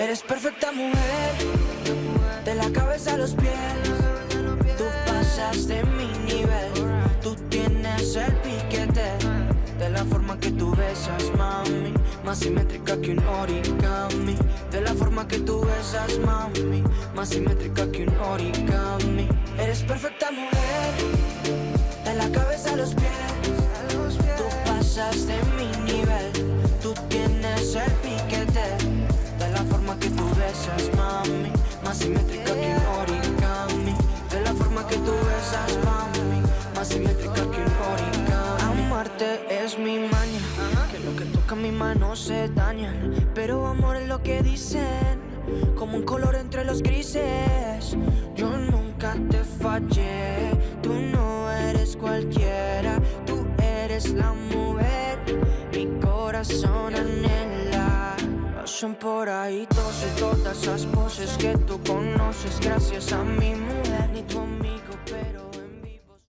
Eres perfecta mujer, de la cabeza a los pies. Tú pasas de mi nivel, tú tienes el piquete. De la forma que tú besas, mami, más simétrica que un origami. De la forma que tú besas, mami, más simétrica que un origami. Eres perfecta mujer, más simétrica que un origami. De la forma que tú besas, mami, más simétrica que un origami. Amarte es mi maña, que lo que toca mi mano se daña. Pero amor es lo que dicen, como un color entre los grises. Yo nunca te fallé, tú no eres cualquiera, tú eres la mujer, mi corazón anhela. Pasan por ahí todos y todas esas poses que tú conoces, gracias a mi mujer, ni tu